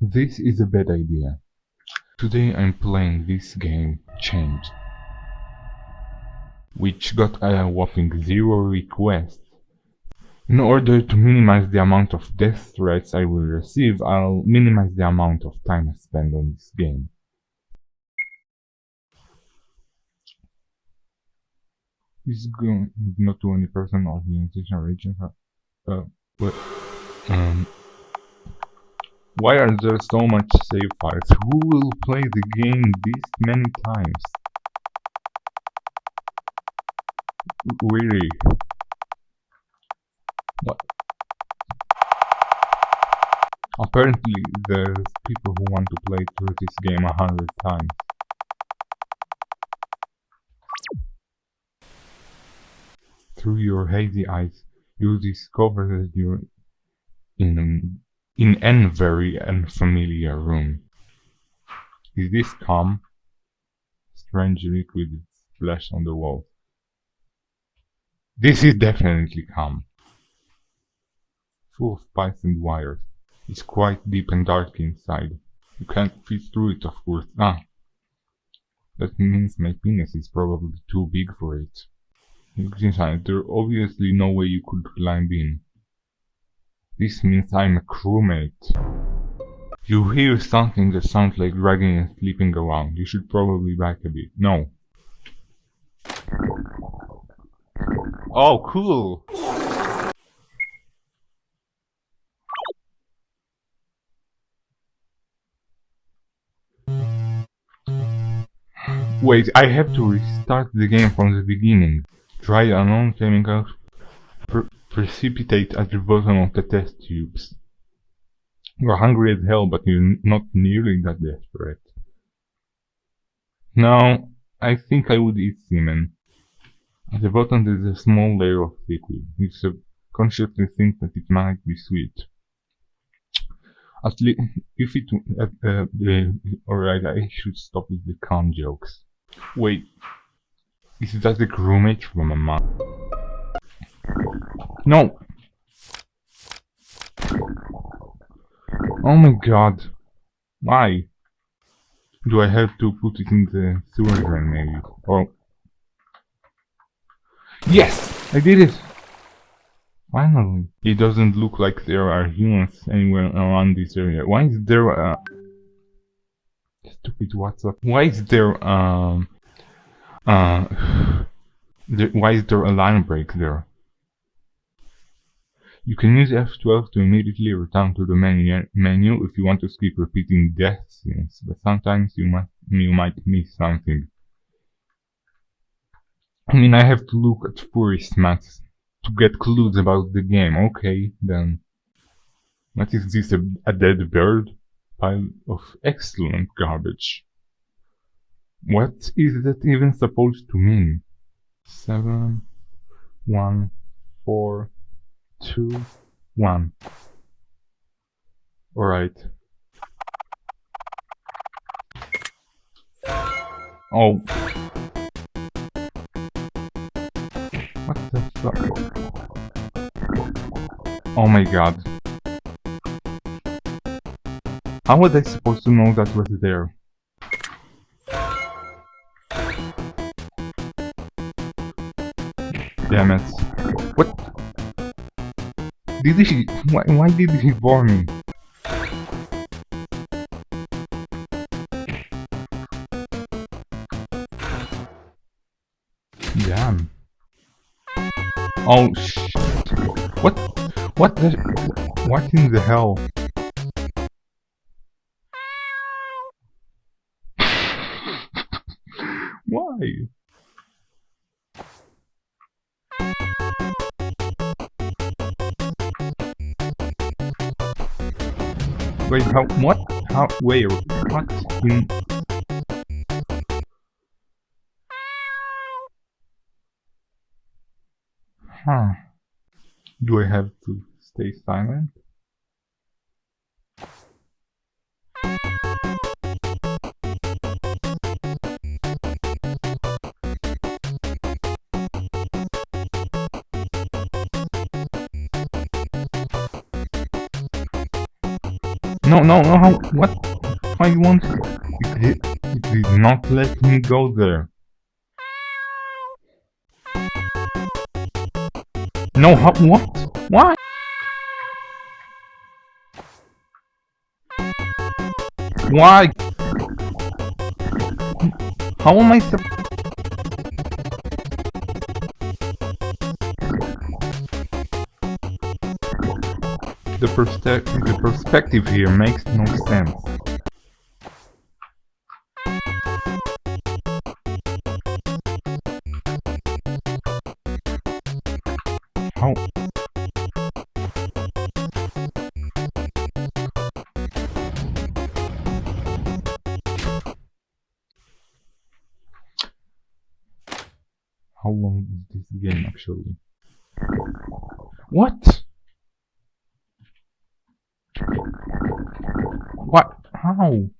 This is a bad idea. Today I'm playing this game, Changed, which got a whopping zero requests. In order to minimize the amount of death threats I will receive, I'll minimize the amount of time I spend on this game. This not to any person or organization region. Uh, but, um, why are there so much save files? Who will play the game this many times? Really? What? Apparently there's people who want to play through this game a hundred times. Through your hazy eyes, you discover that you're in in an very unfamiliar room. Is this calm? Strange liquid splashed on the wall. This is definitely calm. Full of pipes and wires. It's quite deep and dark inside. You can't fit through it, of course. Ah! That means my penis is probably too big for it. Look inside. There's obviously no way you could climb in. This means I'm a crewmate. You hear something that sounds like dragging and sleeping around. You should probably back a bit. No. Oh, cool! Wait, I have to restart the game from the beginning. Try unknown chemicals precipitate at the bottom of the test tubes. You're hungry as hell, but you're not nearly that desperate. Now, I think I would eat semen. At the bottom there's a small layer of liquid. You subconsciously think that it might be sweet. At least, if it, uh, uh, alright, I should stop with the con jokes. Wait, is that the crewmate from a mom? No! Oh my god. Why? Do I have to put it in the sewer drain maybe? Oh. Yes! I did it! Finally. It doesn't look like there are humans anywhere around this area. Why is there a... Stupid WhatsApp. Why is there um... Uh... Why is there a line break there? You can use F12 to immediately return to the menu, menu if you want to skip repeating death scenes, but sometimes you might, you might miss something. I mean, I have to look at forest maps to get clues about the game. Okay, then. What is this, a, a dead bird? Pile of excellent garbage. What is that even supposed to mean? Seven, one, four, two, one. Alright. Oh. What the fuck? Oh my god. How was I supposed to know that was there? Damn it. What? Did he? Why, why did he warn me? Damn. Oh shit. What? What the? What in the hell? Why? Wait, how, what? How, where? What? In... Huh. Do I have to stay silent? No, no, no, how, what? Why you want... It did, it did not let me go there. No, how, what? Why? Why? How am I sup- The, the perspective here makes no sense. How? How long is this game actually? What? How? It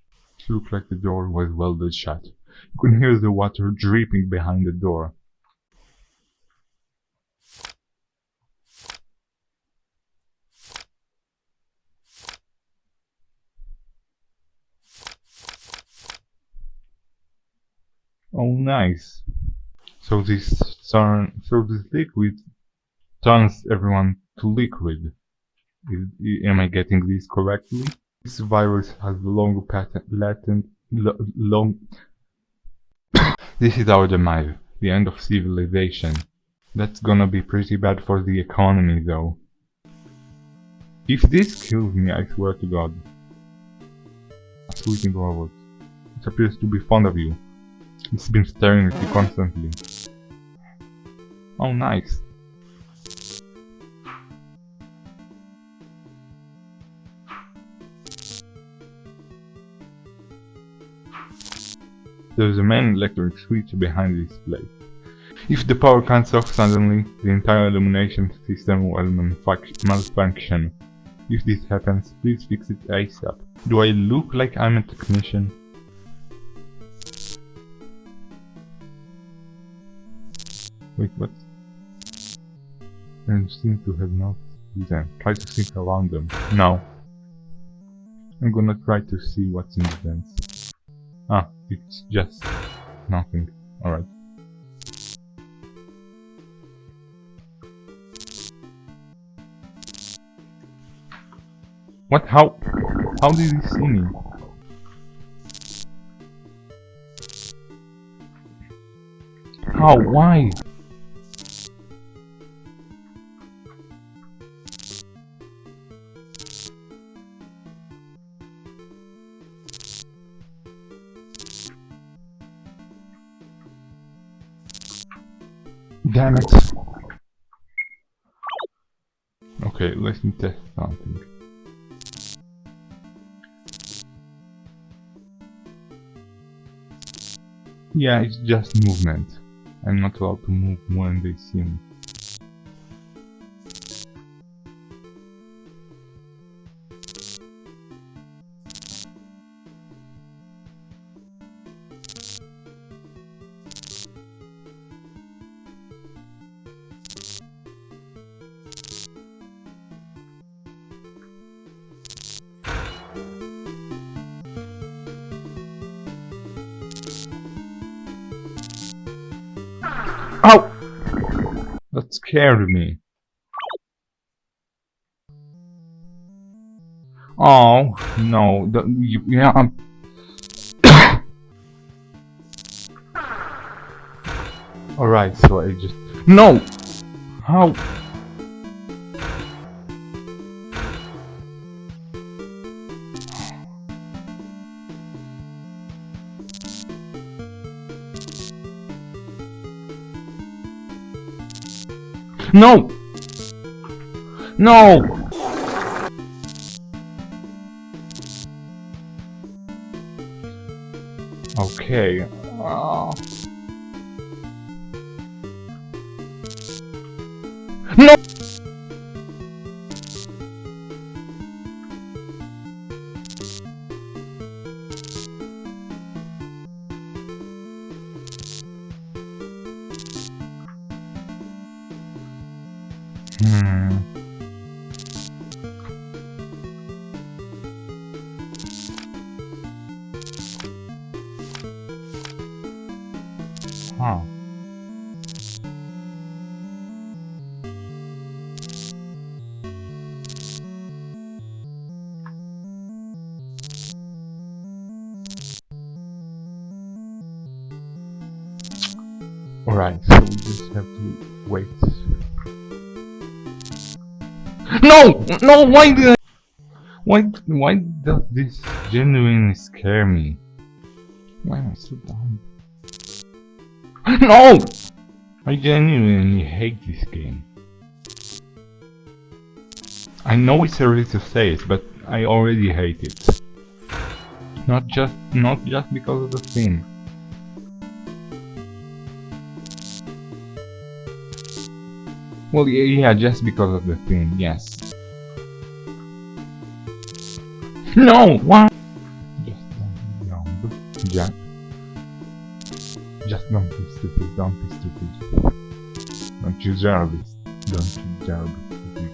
looked like the door was welded shut. You could hear the water dripping behind the door. Oh, nice. So this turn, so this liquid turns everyone to liquid. Is, am I getting this correctly? This virus has long patent, latent, long. this is our demise, the end of civilization. That's gonna be pretty bad for the economy, though. If this kills me, I swear to God. A sleeping robot. It appears to be fond of you. It's been staring at you constantly. Oh, nice. There is a main electric switch behind this place. If the power cuts off suddenly, the entire illumination system will malfunction. If this happens, please fix it ASAP. Do I look like I'm a technician? Wait, what? And seem to have not them. Try to think around them. No. I'm gonna try to see what's in the vents. Ah, it's just nothing. Alright. What? How? How did he see me? How? Why? Okay, let me test something. Yeah, it's just movement. I'm not allowed to move when they see me. Ow! That scared me. Oh, no. The, you, yeah, I'm... Alright, so I just... No! How? No! No! Okay. Huh. Alright, so we just have to wait. No! No, why did I... Why, why does this genuinely scare me? Why am I so dumb? No! I genuinely hate this game. I know it's early to say it, but I already hate it. Not just not just because of the theme. Well, yeah, just because of the theme, yes. No! Why? Just jump. Jack. Just don't be stupid, don't be stupid. Don't you be, don't you be.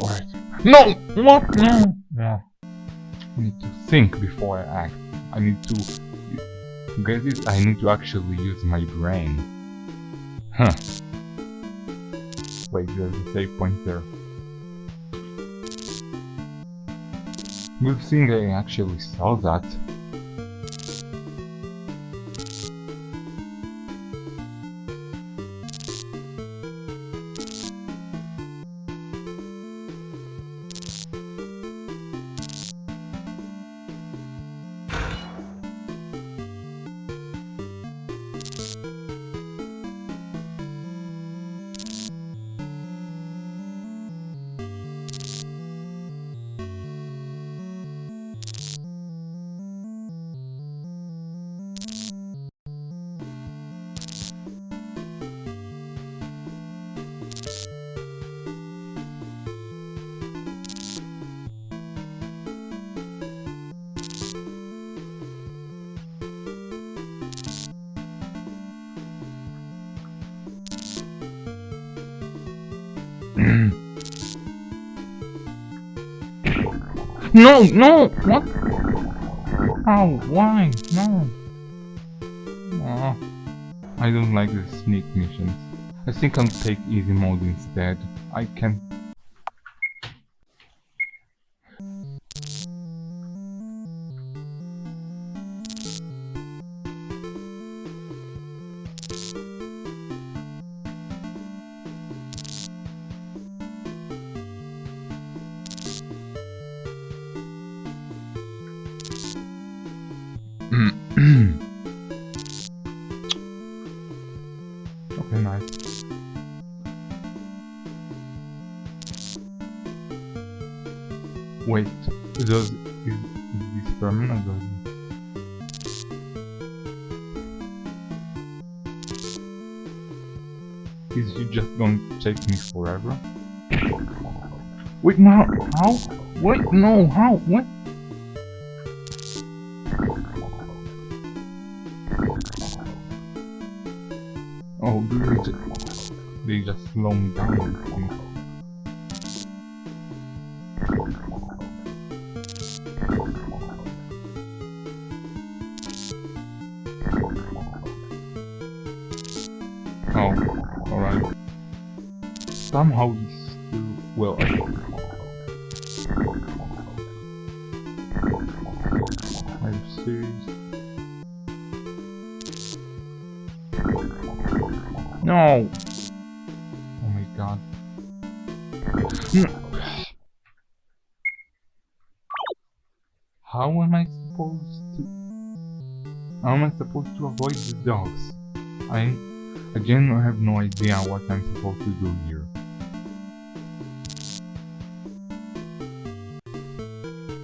Alright. No! What? No! No. I need to think before I act. I need to get it. I need to actually use my brain. Huh. Wait, there's a save point there. Good thing I actually saw that. no, no, what? Oh, why? No. Oh, I don't like the sneak missions. I think I'll take easy mode instead. I can... is he just to take me forever? Wait, no, how? Wait, no, how? What? Oh, just, they just slow me down. Oh. Somehow he's still... well... Are you serious? No! Oh my god. How am I supposed to... How am I supposed to avoid the dogs? I... Again, I have no idea what I'm supposed to do here.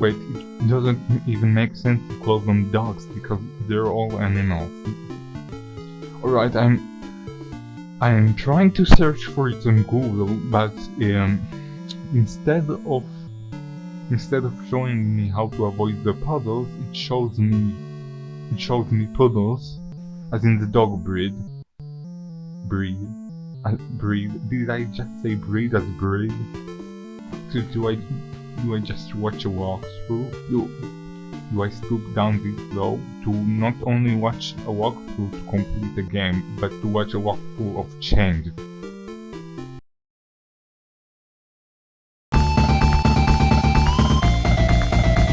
Wait, it doesn't even make sense to call them dogs because they're all animals. Alright, I'm... I am trying to search for it on Google, but um, instead of instead of showing me how to avoid the puddles, it shows me it shows me puddles, as in the dog breed. Breed. Uh, breed. Did I just say breed as breed? Do, do I do I just watch a walkthrough? Do, do I stoop down this low to not only watch a walkthrough to complete the game, but to watch a walkthrough of Changed